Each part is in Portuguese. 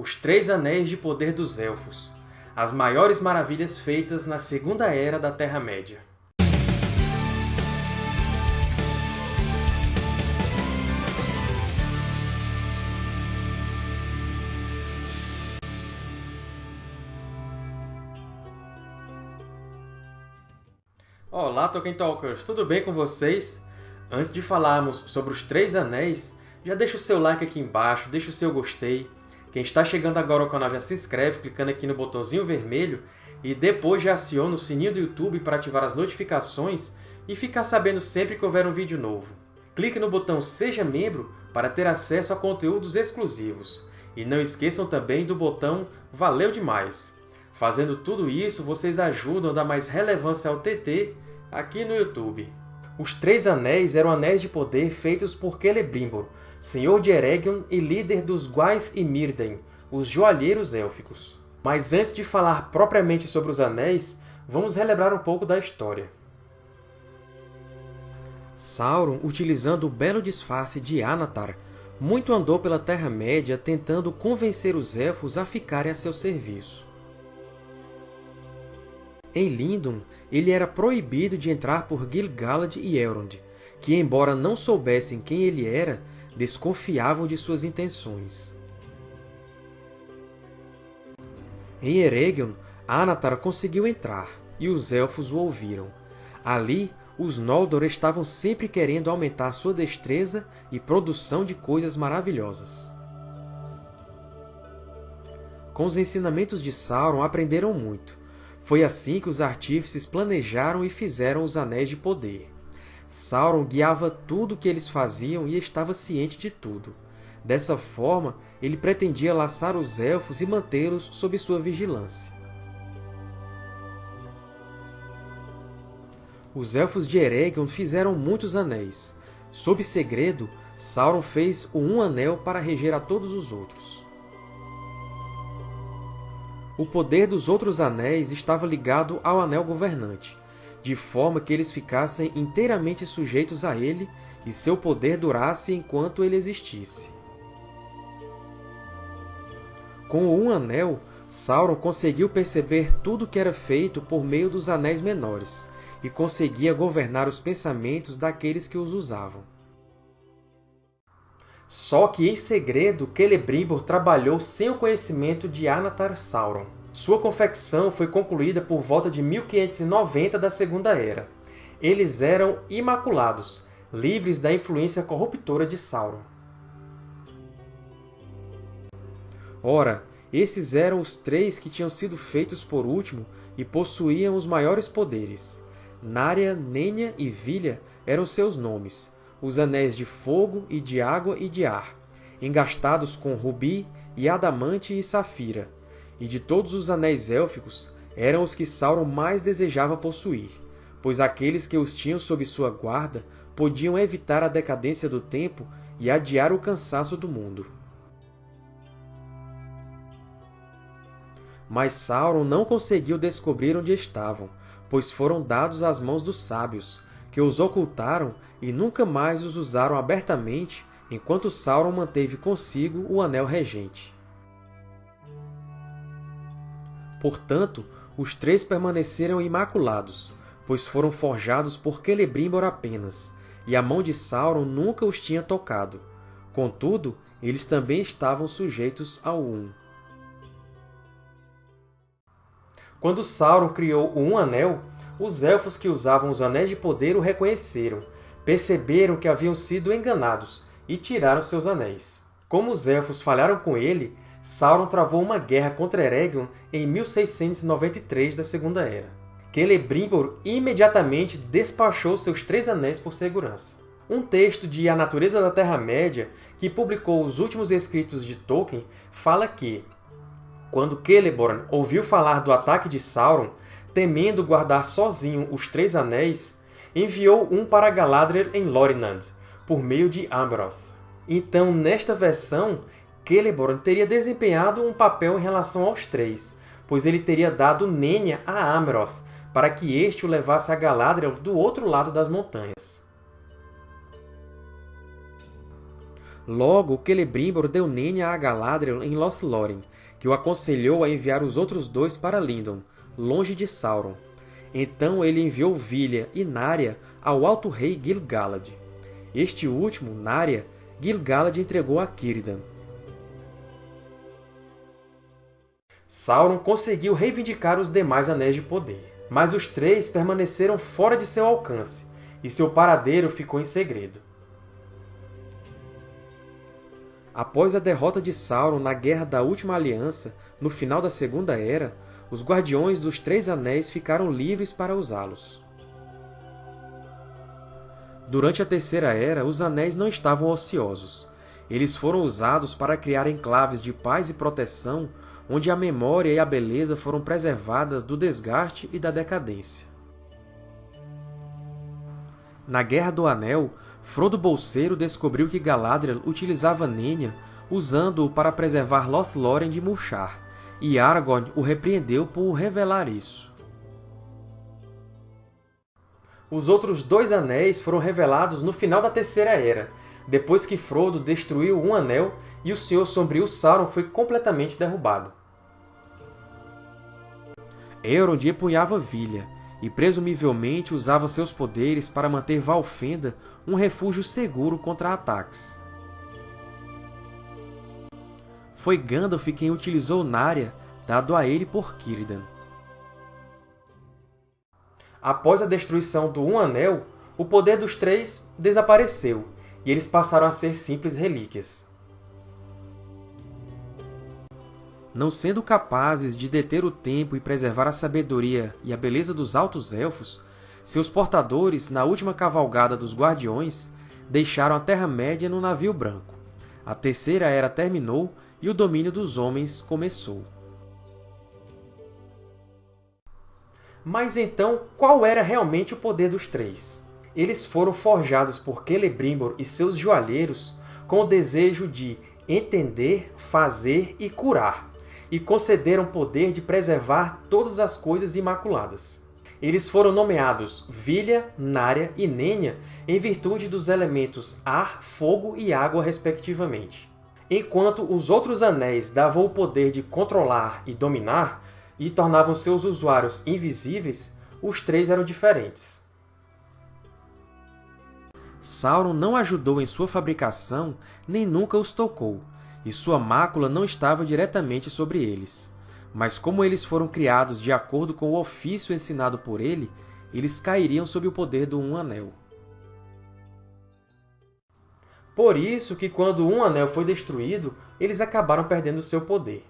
Os Três Anéis de Poder dos Elfos As maiores maravilhas feitas na Segunda Era da Terra-média. Olá, Tolkien Talkers! Tudo bem com vocês? Antes de falarmos sobre os Três Anéis, já deixa o seu like aqui embaixo, deixa o seu gostei. Quem está chegando agora ao canal já se inscreve clicando aqui no botãozinho vermelho e depois já aciona o sininho do YouTube para ativar as notificações e ficar sabendo sempre que houver um vídeo novo. Clique no botão Seja Membro para ter acesso a conteúdos exclusivos. E não esqueçam também do botão Valeu Demais! Fazendo tudo isso, vocês ajudam a dar mais relevância ao TT aqui no YouTube. Os Três Anéis eram anéis de poder feitos por Celebrimbor, senhor de Eregion e líder dos Gwaith e Mírdain, os Joalheiros Élficos. Mas antes de falar propriamente sobre os Anéis, vamos relembrar um pouco da história. Sauron, utilizando o belo disfarce de Anatar, muito andou pela Terra-média tentando convencer os Elfos a ficarem a seu serviço. Em Lindon, ele era proibido de entrar por Gil-galad e Elrond, que, embora não soubessem quem ele era, desconfiavam de suas intenções. Em Eregion, Anatar conseguiu entrar, e os Elfos o ouviram. Ali, os Noldor estavam sempre querendo aumentar sua destreza e produção de coisas maravilhosas. Com os ensinamentos de Sauron, aprenderam muito, foi assim que os artífices planejaram e fizeram os Anéis de Poder. Sauron guiava tudo o que eles faziam e estava ciente de tudo. Dessa forma, ele pretendia laçar os Elfos e mantê-los sob sua vigilância. Os Elfos de Eregion fizeram muitos anéis. Sob segredo, Sauron fez o Um Anel para reger a todos os outros. O poder dos outros anéis estava ligado ao Anel Governante, de forma que eles ficassem inteiramente sujeitos a ele e seu poder durasse enquanto ele existisse. Com o Um Anel, Sauron conseguiu perceber tudo o que era feito por meio dos Anéis Menores, e conseguia governar os pensamentos daqueles que os usavam. Só que, em segredo, Celebrimbor trabalhou sem o conhecimento de Anatar Sauron. Sua confecção foi concluída por volta de 1590 da Segunda Era. Eles eram imaculados, livres da influência corruptora de Sauron. Ora, esses eram os três que tinham sido feitos por último e possuíam os maiores poderes. Narya, Nenya e Vilha eram seus nomes, os anéis de fogo e de água e de ar, engastados com rubi e adamante e safira, e de todos os anéis élficos, eram os que Sauron mais desejava possuir, pois aqueles que os tinham sob sua guarda podiam evitar a decadência do tempo e adiar o cansaço do mundo. Mas Sauron não conseguiu descobrir onde estavam, pois foram dados às mãos dos sábios, que os ocultaram e nunca mais os usaram abertamente enquanto Sauron manteve consigo o Anel Regente. Portanto, os três permaneceram imaculados, pois foram forjados por Celebrimbor apenas, e a mão de Sauron nunca os tinha tocado. Contudo, eles também estavam sujeitos ao Um. Quando Sauron criou o Um Anel, os Elfos que usavam os Anéis de Poder o reconheceram, perceberam que haviam sido enganados e tiraram seus anéis. Como os Elfos falharam com ele, Sauron travou uma guerra contra Eregion em 1693 da Segunda Era. Celebrimbor imediatamente despachou seus três anéis por segurança. Um texto de A Natureza da Terra-média, que publicou os últimos escritos de Tolkien, fala que, quando Celeborn ouviu falar do ataque de Sauron, temendo guardar sozinho os Três Anéis, enviou um para Galadriel em Lorinand, por meio de Amroth. Então, nesta versão, Celeborn teria desempenhado um papel em relação aos três, pois ele teria dado Nenya a Amroth, para que este o levasse a Galadriel do outro lado das montanhas. Logo, Celebrimbor deu Nenya a Galadriel em Lothlórien, que o aconselhou a enviar os outros dois para Lindon, longe de Sauron. Então ele enviou Vilha e Narya ao Alto Rei Gil-galad. Este último, Narya, Gil-galad entregou a Círdan. Sauron conseguiu reivindicar os demais Anéis de Poder, mas os três permaneceram fora de seu alcance, e seu paradeiro ficou em segredo. Após a derrota de Sauron na Guerra da Última Aliança, no final da Segunda Era, os Guardiões dos Três Anéis ficaram livres para usá-los. Durante a Terceira Era, os Anéis não estavam ociosos. Eles foram usados para criar enclaves de paz e proteção, onde a memória e a beleza foram preservadas do desgaste e da decadência. Na Guerra do Anel, Frodo Bolseiro descobriu que Galadriel utilizava Nenya usando-o para preservar Lothlórien de murchar, e Aragorn o repreendeu por revelar isso. Os outros dois anéis foram revelados no final da Terceira Era, depois que Frodo destruiu um anel e o Senhor Sombrio Sauron foi completamente derrubado. Elrond empunhava Vilha, e presumivelmente usava seus poderes para manter Valfenda um refúgio seguro contra ataques. Foi Gandalf quem utilizou Narya, dado a ele por Círdan. Após a destruição do Um Anel, o poder dos Três desapareceu, e eles passaram a ser simples relíquias. não sendo capazes de deter o tempo e preservar a sabedoria e a beleza dos Altos Elfos, seus portadores, na última cavalgada dos Guardiões, deixaram a Terra-média no navio branco. A Terceira Era terminou e o domínio dos homens começou. Mas então, qual era realmente o poder dos Três? Eles foram forjados por Celebrimbor e seus joalheiros com o desejo de entender, fazer e curar e concederam poder de preservar todas as coisas imaculadas. Eles foram nomeados Vilha, Nária e Nenya em virtude dos elementos ar, fogo e água, respectivamente. Enquanto os outros anéis davam o poder de controlar e dominar, e tornavam seus usuários invisíveis, os três eram diferentes. Sauron não ajudou em sua fabricação, nem nunca os tocou, e sua mácula não estava diretamente sobre eles. Mas como eles foram criados de acordo com o ofício ensinado por ele, eles cairiam sob o poder do Um Anel. Por isso que, quando um anel foi destruído, eles acabaram perdendo seu poder.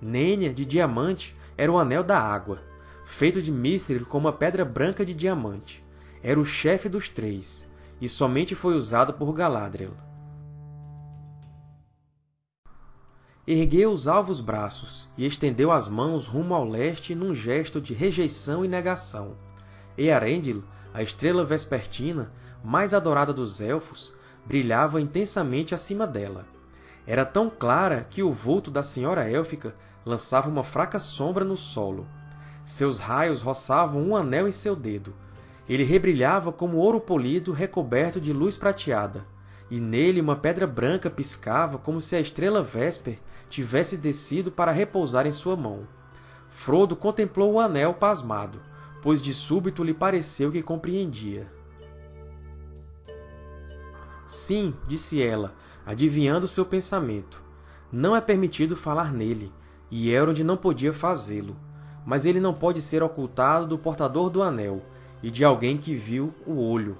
Nenya, de diamante, era o Anel da Água, feito de mithril com uma pedra branca de diamante. Era o chefe dos três, e somente foi usado por Galadriel. Ergueu os alvos braços e estendeu as mãos rumo ao leste num gesto de rejeição e negação. Earendil, a estrela vespertina, mais adorada dos Elfos, brilhava intensamente acima dela. Era tão clara que o vulto da Senhora Élfica lançava uma fraca sombra no solo. Seus raios roçavam um anel em seu dedo, ele rebrilhava como ouro polido recoberto de luz prateada, e nele uma pedra branca piscava como se a estrela Vesper tivesse descido para repousar em sua mão. Frodo contemplou o anel pasmado, pois de súbito lhe pareceu que compreendia. Sim, disse ela, adivinhando seu pensamento. Não é permitido falar nele, e Elrond não podia fazê-lo. Mas ele não pode ser ocultado do portador do anel, e de alguém que viu o olho.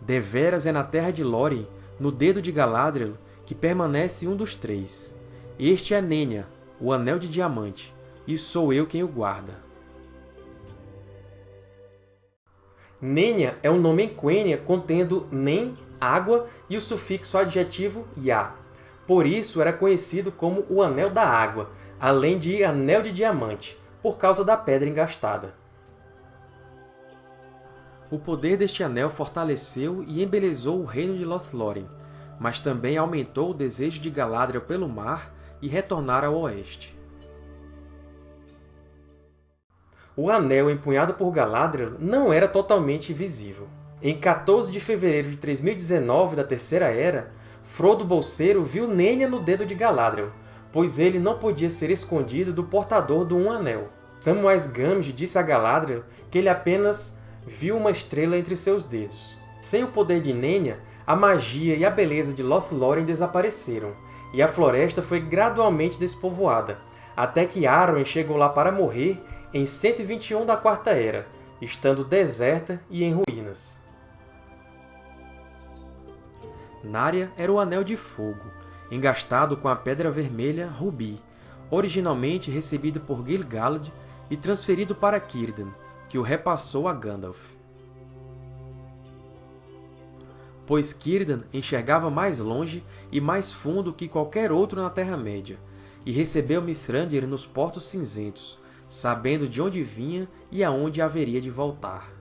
Deveras é na terra de Lórien, no dedo de Galadriel, que permanece um dos três. Este é Nenya, o Anel de Diamante, e sou eu quem o guarda. Nenya é um nome em Quenya contendo Nen, água, e o sufixo adjetivo Ya. Por isso era conhecido como o Anel da Água, além de Anel de Diamante, por causa da pedra engastada. O poder deste anel fortaleceu e embelezou o reino de Lothlórien, mas também aumentou o desejo de Galadriel pelo mar e retornar ao oeste. O anel empunhado por Galadriel não era totalmente visível. Em 14 de fevereiro de 3019 da Terceira Era, Frodo Bolseiro viu Nenya no dedo de Galadriel, pois ele não podia ser escondido do portador do Um Anel. Samwise Gamgee disse a Galadriel que ele apenas viu uma estrela entre seus dedos. Sem o poder de Nenya, a magia e a beleza de Lothlórien desapareceram, e a floresta foi gradualmente despovoada, até que Arwen chegou lá para morrer em 121 da Quarta Era, estando deserta e em ruínas. Narya era o Anel de Fogo, engastado com a Pedra Vermelha Rubi, originalmente recebido por Gil-galad e transferido para Círdan, que o repassou a Gandalf. Pois Círdan enxergava mais longe e mais fundo que qualquer outro na Terra-média, e recebeu Mithrandir nos Portos Cinzentos, sabendo de onde vinha e aonde haveria de voltar.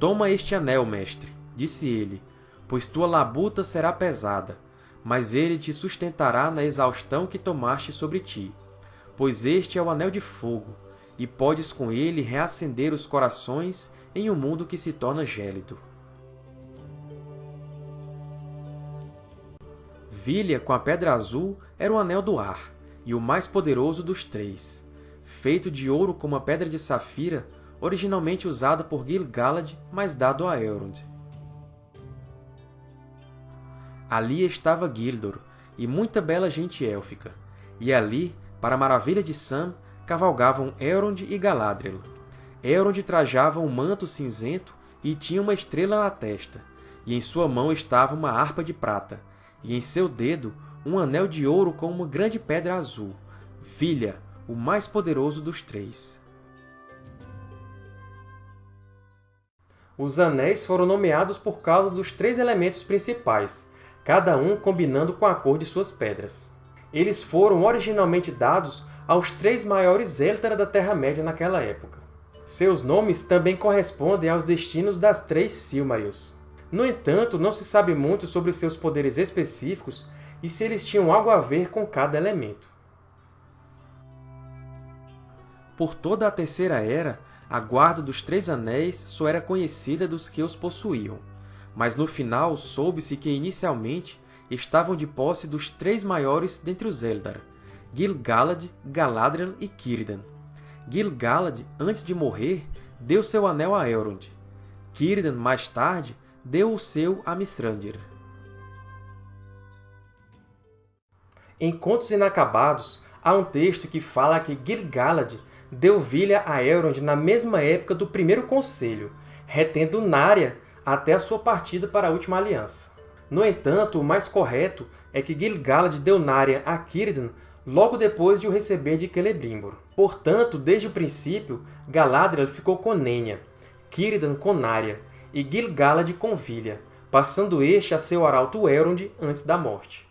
Toma este anel, mestre, disse ele, pois tua labuta será pesada, mas ele te sustentará na exaustão que tomaste sobre ti. Pois este é o Anel de Fogo, e podes com ele reacender os corações em um mundo que se torna gélido. Vilha, com a Pedra Azul, era o Anel do Ar, e o mais poderoso dos três. Feito de ouro como a Pedra de Safira, originalmente usada por Gil-galad, mas dado a Elrond. Ali estava Gildor, e muita bela gente élfica, e ali, para a maravilha de Sam, cavalgavam Elrond e Galadriel. Elrond trajava um manto cinzento e tinha uma estrela na testa, e em sua mão estava uma harpa de prata, e em seu dedo um anel de ouro com uma grande pedra azul, Vilha, o mais poderoso dos três. Os anéis foram nomeados por causa dos três elementos principais, cada um combinando com a cor de suas pedras. Eles foram originalmente dados aos três maiores Eldar da Terra-média naquela época. Seus nomes também correspondem aos destinos das três Silmarils. No entanto, não se sabe muito sobre seus poderes específicos e se eles tinham algo a ver com cada elemento. Por toda a Terceira Era, a Guarda dos Três Anéis só era conhecida dos que os possuíam, mas no final soube-se que inicialmente estavam de posse dos três maiores dentre os Eldar, Gil-galad, Galadriel e Círdan. Gil-galad, antes de morrer, deu seu anel a Elrond. Círdan, mais tarde, deu o seu a Mithrandir. Em Contos Inacabados, há um texto que fala que Gil-galad deu Vilha a Elrond na mesma época do Primeiro Conselho, retendo Narya até a sua partida para a Última Aliança. No entanto, o mais correto é que Gil-galad deu Narya a Círdan logo depois de o receber de Celebrimbor. Portanto, desde o princípio, Galadriel ficou com Nenya, Círdan com Narya e Gil-galad com Vilha, passando este a seu arauto Elrond antes da morte.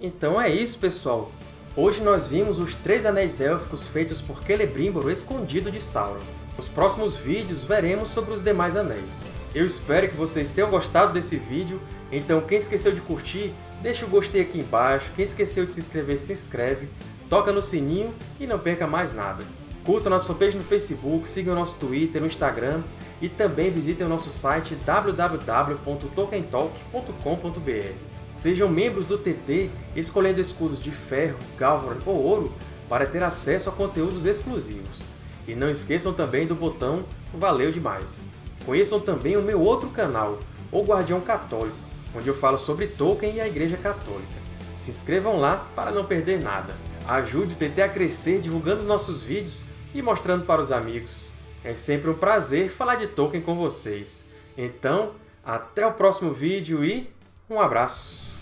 Então é isso, pessoal! Hoje nós vimos os três anéis élficos feitos por Celebrimbor escondido de Sauron. Nos próximos vídeos veremos sobre os demais anéis. Eu espero que vocês tenham gostado desse vídeo, então quem esqueceu de curtir, deixa o gostei aqui embaixo, quem esqueceu de se inscrever, se inscreve, toca no sininho e não perca mais nada. Curtam nossa fanpage no Facebook, sigam nosso Twitter, no Instagram e também visitem o nosso site www.tolkientalk.com.br. Sejam membros do TT escolhendo escudos de ferro, galvan ou ouro para ter acesso a conteúdos exclusivos. E não esqueçam também do botão Valeu demais! Conheçam também o meu outro canal, O Guardião Católico, onde eu falo sobre Tolkien e a Igreja Católica. Se inscrevam lá para não perder nada. Ajude o TT a crescer divulgando os nossos vídeos e mostrando para os amigos. É sempre um prazer falar de Tolkien com vocês. Então, até o próximo vídeo e um abraço!